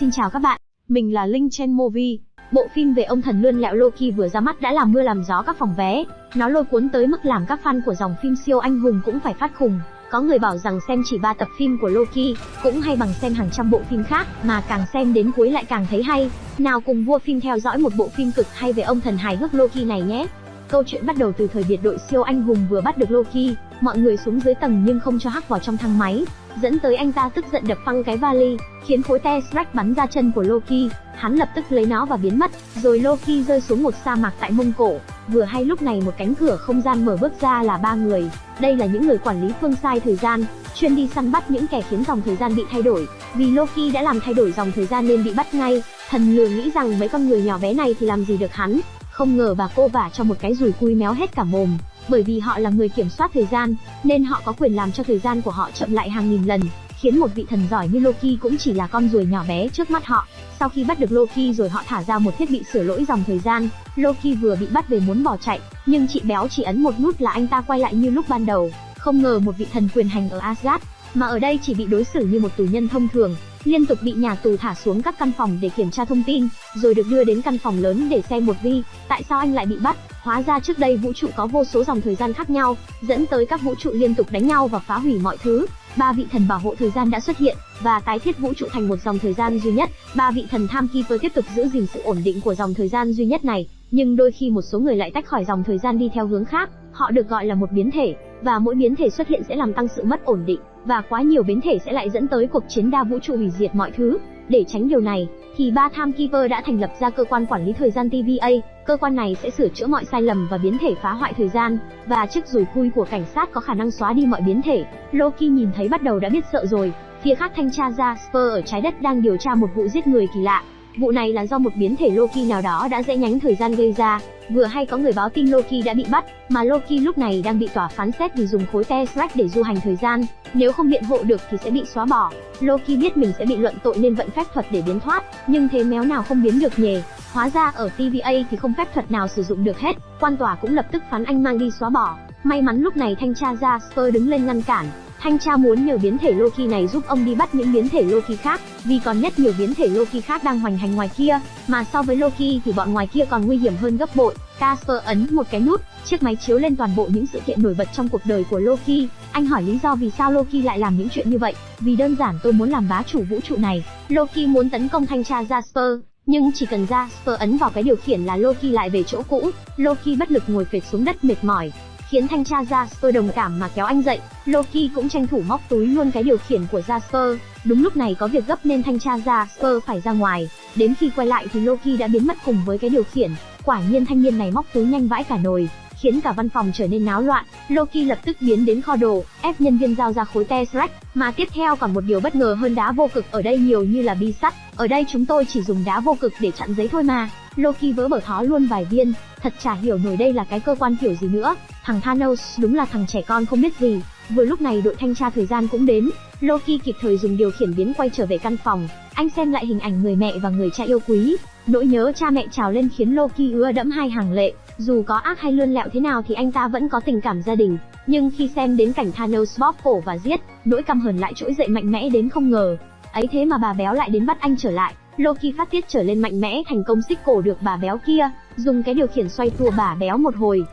Xin chào các bạn, mình là Linh Chen Movie. Bộ phim về ông thần lươn lẹo Loki vừa ra mắt đã làm mưa làm gió các phòng vé. Nó lôi cuốn tới mức làm các fan của dòng phim siêu anh hùng cũng phải phát khùng. Có người bảo rằng xem chỉ 3 tập phim của Loki cũng hay bằng xem hàng trăm bộ phim khác, mà càng xem đến cuối lại càng thấy hay. Nào cùng vua phim theo dõi một bộ phim cực hay về ông thần hài hước Loki này nhé. Câu chuyện bắt đầu từ thời biệt đội siêu anh hùng vừa bắt được Loki, mọi người xuống dưới tầng nhưng không cho hắc vào trong thang máy, dẫn tới anh ta tức giận đập phăng cái vali, khiến khối Tesseract bắn ra chân của Loki, hắn lập tức lấy nó và biến mất, rồi Loki rơi xuống một sa mạc tại Mông Cổ. Vừa hay lúc này một cánh cửa không gian mở bước ra là ba người, đây là những người quản lý phương sai thời gian, chuyên đi săn bắt những kẻ khiến dòng thời gian bị thay đổi. Vì Loki đã làm thay đổi dòng thời gian nên bị bắt ngay, thần lừa nghĩ rằng mấy con người nhỏ bé này thì làm gì được hắn, không ngờ bà cô vả cho một cái rùi cui méo hết cả mồm, bởi vì họ là người kiểm soát thời gian, nên họ có quyền làm cho thời gian của họ chậm lại hàng nghìn lần, khiến một vị thần giỏi như Loki cũng chỉ là con ruồi nhỏ bé trước mắt họ. Sau khi bắt được Loki rồi họ thả ra một thiết bị sửa lỗi dòng thời gian, Loki vừa bị bắt về muốn bỏ chạy, nhưng chị béo chỉ ấn một nút là anh ta quay lại như lúc ban đầu. Không ngờ một vị thần quyền hành ở Asgard, mà ở đây chỉ bị đối xử như một tù nhân thông thường, liên tục bị nhà tù thả xuống các căn phòng để kiểm tra thông tin, rồi được đưa đến căn phòng lớn để xem một vi, tại sao anh lại bị bắt? Hóa ra trước đây vũ trụ có vô số dòng thời gian khác nhau, dẫn tới các vũ trụ liên tục đánh nhau và phá hủy mọi thứ. Ba vị thần bảo hộ thời gian đã xuất hiện và tái thiết vũ trụ thành một dòng thời gian duy nhất. Ba vị thần Timekeeper tiếp tục giữ gìn sự ổn định của dòng thời gian duy nhất này, nhưng đôi khi một số người lại tách khỏi dòng thời gian đi theo hướng khác. Họ được gọi là một biến thể, và mỗi biến thể xuất hiện sẽ làm tăng sự mất ổn định, và quá nhiều biến thể sẽ lại dẫn tới cuộc chiến đa vũ trụ hủy diệt mọi thứ. Để tránh điều này, thì ba Timekeeper đã thành lập ra cơ quan quản lý thời gian TVA. Cơ quan này sẽ sửa chữa mọi sai lầm và biến thể phá hoại thời gian, và chiếc rùi cui của cảnh sát có khả năng xóa đi mọi biến thể. Loki nhìn thấy bắt đầu đã biết sợ rồi. Phía khác thanh tra Jasper ở trái đất đang điều tra một vụ giết người kỳ lạ. Vụ này là do một biến thể Loki nào đó đã rẽ nhánh thời gian gây ra. Vừa hay có người báo tin Loki đã bị bắt, mà Loki lúc này đang bị tòa phán xét vì dùng khối Tesseract để du hành thời gian. Nếu không biện hộ được thì sẽ bị xóa bỏ. Loki biết mình sẽ bị luận tội nên vận phép thuật để biến thoát, nhưng thế méo nào không biến được nhề. Hóa ra ở TVA thì không phép thuật nào sử dụng được hết, quan tòa cũng lập tức phán anh mang đi xóa bỏ. May mắn lúc này thanh tra Jasper đứng lên ngăn cản, Thanh tra muốn nhờ biến thể Loki này giúp ông đi bắt những biến thể Loki khác, vì còn nhất nhiều biến thể Loki khác đang hoành hành ngoài kia, mà so với Loki thì bọn ngoài kia còn nguy hiểm hơn gấp bội. Casper ấn một cái nút, chiếc máy chiếu lên toàn bộ những sự kiện nổi bật trong cuộc đời của Loki. Anh hỏi lý do vì sao Loki lại làm những chuyện như vậy, vì đơn giản tôi muốn làm bá chủ vũ trụ này. Loki muốn tấn công thanh tra Jasper, nhưng chỉ cần Jasper ấn vào cái điều khiển là Loki lại về chỗ cũ. Loki bất lực ngồi phệt xuống đất mệt mỏi, khiến thanh tra Jasper đồng cảm mà kéo anh dậy. Loki cũng tranh thủ móc túi luôn cái điều khiển của Jasper. Đúng lúc này có việc gấp nên thanh tra Jasper phải ra ngoài. Đến khi quay lại thì Loki đã biến mất cùng với cái điều khiển. Quả nhiên thanh niên này móc túi nhanh vãi cả nồi, khiến cả văn phòng trở nên náo loạn. Loki lập tức biến đến kho đồ, ép nhân viên giao ra khối Tesseract, mà tiếp theo còn một điều bất ngờ hơn đá vô cực ở đây nhiều như là bi sắt. Ở đây chúng tôi chỉ dùng đá vô cực để chặn giấy thôi mà. Loki vỡ bở thó luôn vài viên, thật chả hiểu nổi đây là cái cơ quan kiểu gì nữa. Thằng Thanos đúng là thằng trẻ con không biết gì. Vừa lúc này đội thanh tra thời gian cũng đến, Loki kịp thời dùng điều khiển biến quay trở về căn phòng. Anh xem lại hình ảnh người mẹ và người cha yêu quý, nỗi nhớ cha mẹ trào lên khiến Loki ứa đẫm hai hàng lệ. Dù có ác hay lươn lẹo thế nào thì anh ta vẫn có tình cảm gia đình. Nhưng khi xem đến cảnh Thanos bóp cổ và giết, nỗi căm hờn lại trỗi dậy mạnh mẽ đến không ngờ. Ấy thế mà bà béo lại đến bắt anh trở lại. Loki phát tiết trở lên mạnh mẽ thành công xích cổ được bà béo kia, dùng cái điều khiển xoay tua bà béo một hồi.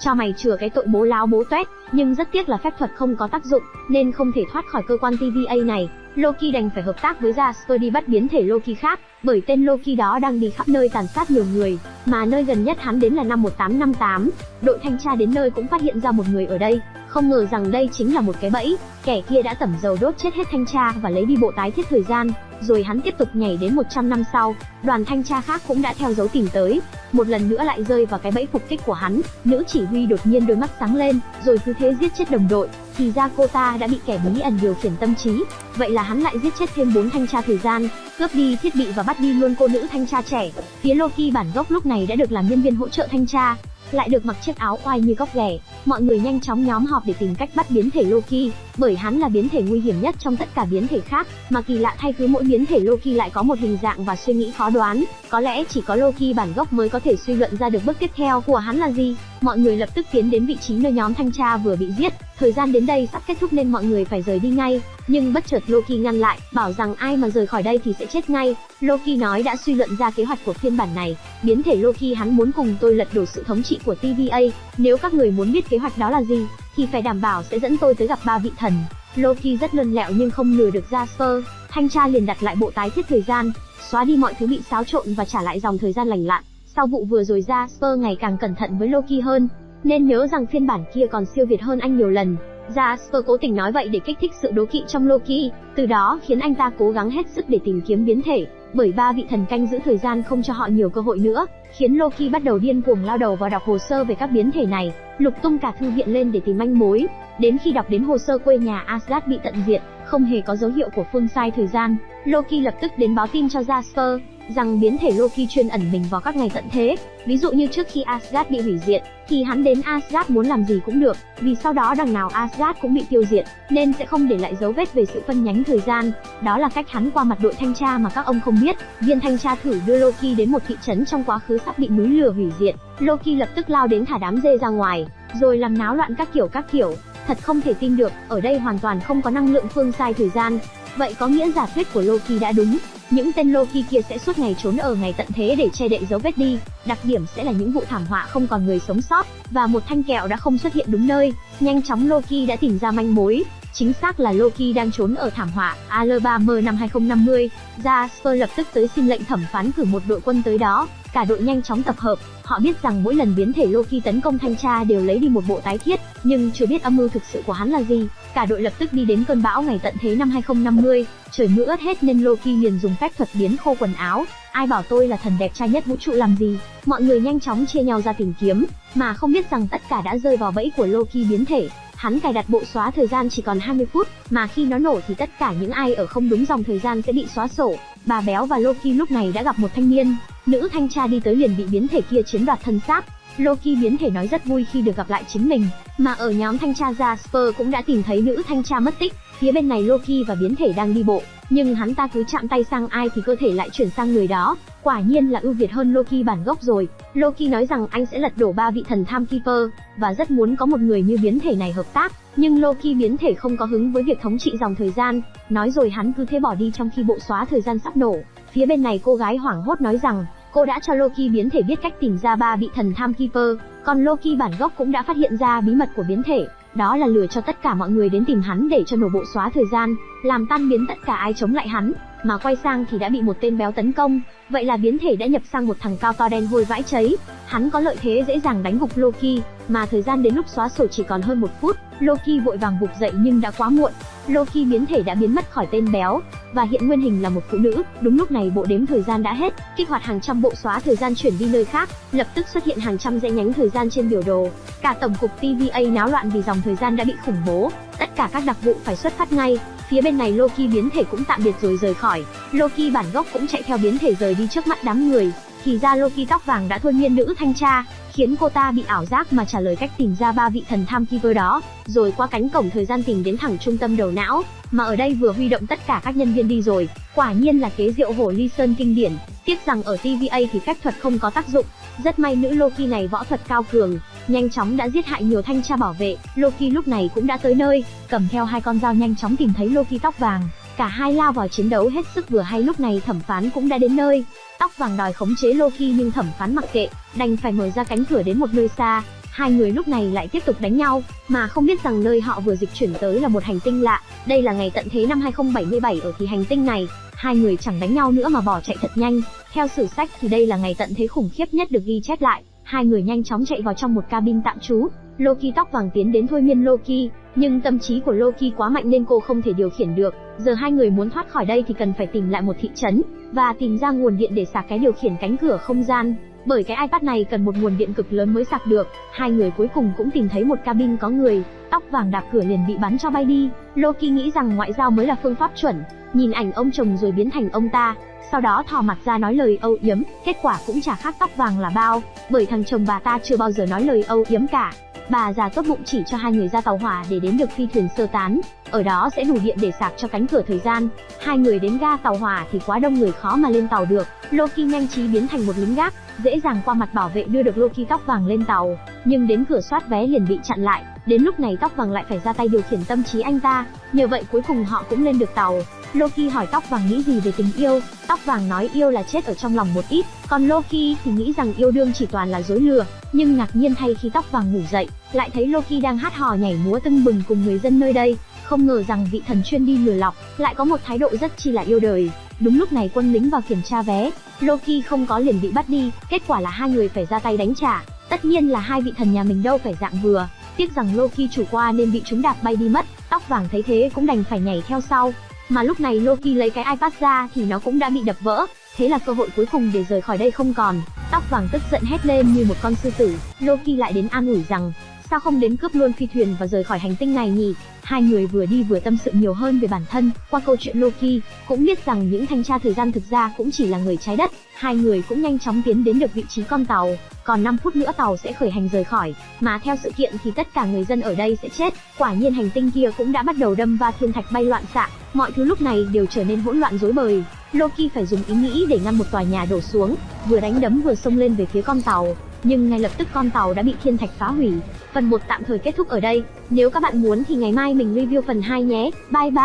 Cho mày chừa cái tội bố láo bố toét, nhưng rất tiếc là phép thuật không có tác dụng, nên không thể thoát khỏi cơ quan TVA này. Loki đành phải hợp tác với Jasper đi bắt biến thể Loki khác, bởi tên Loki đó đang đi khắp nơi tàn sát nhiều người, mà nơi gần nhất hắn đến là năm 1858. Đội thanh tra đến nơi cũng phát hiện ra một người ở đây, không ngờ rằng đây chính là một cái bẫy, kẻ kia đã tẩm dầu đốt chết hết thanh tra và lấy đi bộ tái thiết thời gian, rồi hắn tiếp tục nhảy đến 100 năm sau, đoàn thanh tra khác cũng đã theo dấu tìm tới, một lần nữa lại rơi vào cái bẫy phục kích của hắn, nữ chỉ huy đột nhiên đôi mắt sáng lên, rồi cứ thế giết chết đồng đội, thì ra cô ta đã bị kẻ bí ẩn điều khiển tâm trí, vậy là hắn lại giết chết thêm bốn thanh tra thời gian, cướp đi thiết bị và bắt đi luôn cô nữ thanh tra trẻ. Phía Loki bản gốc lúc này đã được làm nhân viên hỗ trợ thanh tra, lại được mặc chiếc áo oai như góc ghẻ. Mọi người nhanh chóng nhóm họp để tìm cách bắt biến thể Loki, bởi hắn là biến thể nguy hiểm nhất trong tất cả biến thể khác, mà kỳ lạ thay cứ mỗi biến thể Loki lại có một hình dạng và suy nghĩ khó đoán, có lẽ chỉ có Loki bản gốc mới có thể suy luận ra được bước tiếp theo của hắn là gì mọi người lập tức tiến đến vị trí nơi nhóm thanh tra vừa bị giết. Thời gian đến đây sắp kết thúc nên mọi người phải rời đi ngay. Nhưng bất chợt Loki ngăn lại, bảo rằng ai mà rời khỏi đây thì sẽ chết ngay. Loki nói đã suy luận ra kế hoạch của phiên bản này. Biến thể Loki hắn muốn cùng tôi lật đổ sự thống trị của TVA. Nếu các người muốn biết kế hoạch đó là gì, thì phải đảm bảo sẽ dẫn tôi tới gặp ba vị thần. Loki rất lươn lẹo nhưng không lừa được Jasper. Thanh tra liền đặt lại bộ tái thiết thời gian, xóa đi mọi thứ bị xáo trộn và trả lại dòng thời gian lành lặn. Sau vụ vừa rồi ra, Spur ngày càng cẩn thận với Loki hơn, nên nhớ rằng phiên bản kia còn siêu việt hơn anh nhiều lần. Jasper cố tình nói vậy để kích thích sự đố kỵ trong Loki, từ đó khiến anh ta cố gắng hết sức để tìm kiếm biến thể, bởi ba vị thần canh giữ thời gian không cho họ nhiều cơ hội nữa, khiến Loki bắt đầu điên cuồng lao đầu vào đọc hồ sơ về các biến thể này, lục tung cả thư viện lên để tìm manh mối. Đến khi đọc đến hồ sơ quê nhà Asgard bị tận diệt, không hề có dấu hiệu của phương sai thời gian, Loki lập tức đến báo tin cho Jasper, rằng biến thể Loki chuyên ẩn mình vào các ngày tận thế. Ví dụ như trước khi Asgard bị hủy diệt, thì hắn đến Asgard muốn làm gì cũng được, vì sau đó đằng nào Asgard cũng bị tiêu diệt, nên sẽ không để lại dấu vết về sự phân nhánh thời gian. Đó là cách hắn qua mặt đội thanh tra mà các ông không biết. Viên thanh tra thử đưa Loki đến một thị trấn trong quá khứ sắp bị núi lửa hủy diệt. Loki lập tức lao đến thả đám dê ra ngoài, rồi làm náo loạn các kiểu các kiểu. Thật không thể tin được, ở đây hoàn toàn không có năng lượng phương sai thời gian. Vậy có nghĩa giả thuyết của Loki đã đúng, những tên Loki kia sẽ suốt ngày trốn ở ngày tận thế để che đậy dấu vết đi, đặc điểm sẽ là những vụ thảm họa không còn người sống sót, và một thanh kẹo đã không xuất hiện đúng nơi. Nhanh chóng Loki đã tìm ra manh mối, chính xác là Loki đang trốn ở thảm họa Alabama năm 2050. Jasper lập tức tới xin lệnh thẩm phán cử một đội quân tới đó, cả đội nhanh chóng tập hợp. Họ biết rằng mỗi lần biến thể Loki tấn công thanh tra đều lấy đi một bộ tái thiết, nhưng chưa biết âm mưu thực sự của hắn là gì. Cả đội lập tức đi đến cơn bão ngày tận thế năm 2050, trời mưa ướt hết nên Loki liền dùng phép thuật biến khô quần áo. Ai bảo tôi là thần đẹp trai nhất vũ trụ làm gì? Mọi người nhanh chóng chia nhau ra tìm kiếm, mà không biết rằng tất cả đã rơi vào bẫy của Loki biến thể. Hắn cài đặt bộ xóa thời gian chỉ còn 20 phút, mà khi nó nổ thì tất cả những ai ở không đúng dòng thời gian sẽ bị xóa sổ. Bà béo và Loki lúc này đã gặp một thanh niên, nữ thanh tra đi tới liền bị biến thể kia chiếm đoạt thân xác. Loki biến thể nói rất vui khi được gặp lại chính mình, mà ở nhóm thanh tra Jasper cũng đã tìm thấy nữ thanh tra mất tích. Phía bên này Loki và biến thể đang đi bộ, nhưng hắn ta cứ chạm tay sang ai thì cơ thể lại chuyển sang người đó. Quả nhiên là ưu việt hơn Loki bản gốc rồi. Loki nói rằng anh sẽ lật đổ ba vị thần Timekeeper và rất muốn có một người như biến thể này hợp tác, nhưng Loki biến thể không có hứng với việc thống trị dòng thời gian, nói rồi hắn cứ thế bỏ đi trong khi bộ xóa thời gian sắp nổ. Phía bên này cô gái hoảng hốt nói rằng Cô đã cho Loki biến thể biết cách tìm ra ba vị thần Timekeeper, còn Loki bản gốc cũng đã phát hiện ra bí mật của biến thể, đó là lừa cho tất cả mọi người đến tìm hắn để cho nổ bộ xóa thời gian, làm tan biến tất cả ai chống lại hắn, mà quay sang thì đã bị một tên béo tấn công, vậy là biến thể đã nhập sang một thằng cao to đen hôi vãi cháy, hắn có lợi thế dễ dàng đánh gục Loki, mà thời gian đến lúc xóa sổ chỉ còn hơn một phút, Loki vội vàng gục dậy nhưng đã quá muộn, Loki biến thể đã biến mất khỏi tên béo, và hiện nguyên hình là một phụ nữ. Đúng lúc này bộ đếm thời gian đã hết, kích hoạt hàng trăm bộ xóa thời gian chuyển đi nơi khác, lập tức xuất hiện hàng trăm dãy nhánh thời gian trên biểu đồ. Cả tổng cục TVA náo loạn vì dòng thời gian đã bị khủng bố, tất cả các đặc vụ phải xuất phát ngay. Phía bên này Loki biến thể cũng tạm biệt rồi rời khỏi. Loki bản gốc cũng chạy theo biến thể rời đi trước mắt đám người. Thì ra Loki tóc vàng đã thôi miên nữ thanh tra, khiến cô ta bị ảo giác mà trả lời cách tìm ra ba vị thần tham keeper đó, rồi qua cánh cổng thời gian tìm đến thẳng trung tâm đầu não, mà ở đây vừa huy động tất cả các nhân viên đi rồi, quả nhiên là kế diệu hổ ly sơn kinh điển, tiếc rằng ở TVA thì phép thuật không có tác dụng, rất may nữ Loki này võ thuật cao cường, nhanh chóng đã giết hại nhiều thanh tra bảo vệ, Loki lúc này cũng đã tới nơi, cầm theo hai con dao nhanh chóng tìm thấy Loki tóc vàng, cả hai lao vào chiến đấu hết sức vừa hay lúc này thẩm phán cũng đã đến nơi, tóc vàng đòi khống chế Loki nhưng thẩm phán mặc kệ, đành phải mở ra cánh cửa đến một nơi xa, hai người lúc này lại tiếp tục đánh nhau, mà không biết rằng nơi họ vừa dịch chuyển tới là một hành tinh lạ. Đây là ngày tận thế năm 2077 ở thì hành tinh này, hai người chẳng đánh nhau nữa mà bỏ chạy thật nhanh. Theo sử sách thì đây là ngày tận thế khủng khiếp nhất được ghi chép lại. Hai người nhanh chóng chạy vào trong một cabin tạm trú. Loki tóc vàng tiến đến thôi miên Loki, nhưng tâm trí của Loki quá mạnh nên cô không thể điều khiển được. Giờ hai người muốn thoát khỏi đây thì cần phải tìm lại một thị trấn và tìm ra nguồn điện để sạc cái điều khiển cánh cửa không gian. Bởi cái iPad này cần một nguồn điện cực lớn mới sạc được, hai người cuối cùng cũng tìm thấy một cabin có người, tóc vàng đạp cửa liền bị bắn cho bay đi. Loki nghĩ rằng ngoại giao mới là phương pháp chuẩn, nhìn ảnh ông chồng rồi biến thành ông ta, sau đó thò mặt ra nói lời âu yếm, kết quả cũng chả khác tóc vàng là bao, bởi thằng chồng bà ta chưa bao giờ nói lời âu yếm cả. Bà già tốt bụng chỉ cho hai người ra tàu hỏa để đến được phi thuyền sơ tán, ở đó sẽ đủ điện để sạc cho cánh cửa thời gian. Hai người đến ga tàu hỏa thì quá đông người khó mà lên tàu được. Loki nhanh trí biến thành một lính gác, dễ dàng qua mặt bảo vệ đưa được Loki tóc vàng lên tàu, nhưng đến cửa soát vé liền bị chặn lại, đến lúc này tóc vàng lại phải ra tay điều khiển tâm trí anh ta, nhờ vậy cuối cùng họ cũng lên được tàu. Loki hỏi tóc vàng nghĩ gì về tình yêu, tóc vàng nói yêu là chết ở trong lòng một ít, còn Loki thì nghĩ rằng yêu đương chỉ toàn là dối lừa, nhưng ngạc nhiên thay khi tóc vàng ngủ dậy, lại thấy Loki đang hát hò nhảy múa tưng bừng cùng người dân nơi đây, không ngờ rằng vị thần chuyên đi lừa lọc, lại có một thái độ rất chi là yêu đời. Đúng lúc này quân lính vào kiểm tra vé, Loki không có liền bị bắt đi, kết quả là hai người phải ra tay đánh trả. Tất nhiên là hai vị thần nhà mình đâu phải dạng vừa, tiếc rằng Loki chủ qua nên bị chúng đạp bay đi mất, tóc vàng thấy thế cũng đành phải nhảy theo sau. Mà lúc này Loki lấy cái iPad ra thì nó cũng đã bị đập vỡ, thế là cơ hội cuối cùng để rời khỏi đây không còn. Tóc vàng tức giận hét lên như một con sư tử, Loki lại đến an ủi rằng, sao không đến cướp luôn phi thuyền và rời khỏi hành tinh này nhỉ? Hai người vừa đi vừa tâm sự nhiều hơn về bản thân, qua câu chuyện Loki, cũng biết rằng những thanh tra thời gian thực ra cũng chỉ là người trái đất. Hai người cũng nhanh chóng tiến đến được vị trí con tàu, còn 5 phút nữa tàu sẽ khởi hành rời khỏi, mà theo sự kiện thì tất cả người dân ở đây sẽ chết. Quả nhiên hành tinh kia cũng đã bắt đầu đâm va thiên thạch bay loạn xạ, mọi thứ lúc này đều trở nên hỗn loạn rối bời. Loki phải dùng ý nghĩ để ngăn một tòa nhà đổ xuống, vừa đánh đấm vừa xông lên về phía con tàu, nhưng ngay lập tức con tàu đã bị thiên thạch phá hủy. Phần 1 tạm thời kết thúc ở đây. Nếu các bạn muốn thì ngày mai mình review phần 2 nhé. Bye bye.